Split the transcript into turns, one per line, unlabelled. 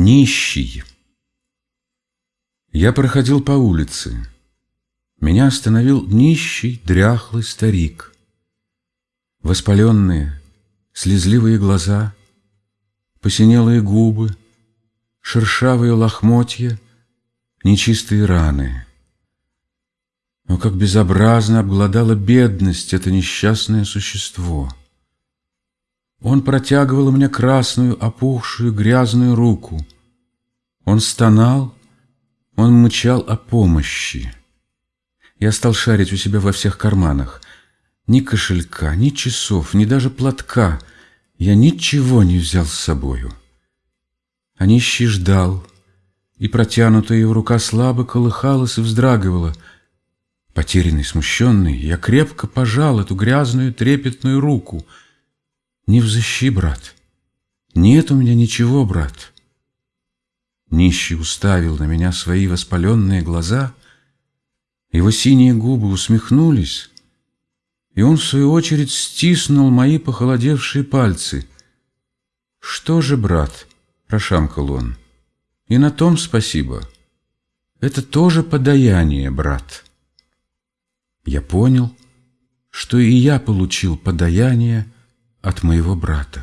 Нищий. Я проходил по улице. Меня остановил нищий, дряхлый старик. Воспаленные, слезливые глаза, посинелые губы, шершавые лохмотья, нечистые раны. Но как безобразно обгладала бедность это несчастное существо — он протягивал мне красную, опухшую, грязную руку. Он стонал, он мычал о помощи. Я стал шарить у себя во всех карманах. Ни кошелька, ни часов, ни даже платка. Я ничего не взял с собою. А нищий ждал, и протянутая его рука слабо колыхалась и вздрагивала. Потерянный, смущенный, я крепко пожал эту грязную, трепетную руку — не взыщи, брат. Нет у меня ничего, брат. Нищий уставил на меня свои воспаленные глаза, его синие губы усмехнулись, и он, в свою очередь, стиснул мои похолодевшие пальцы. «Что же, брат?» — прошамкал он. «И на том спасибо. Это тоже подаяние, брат». Я понял, что и я получил подаяние, от моего брата.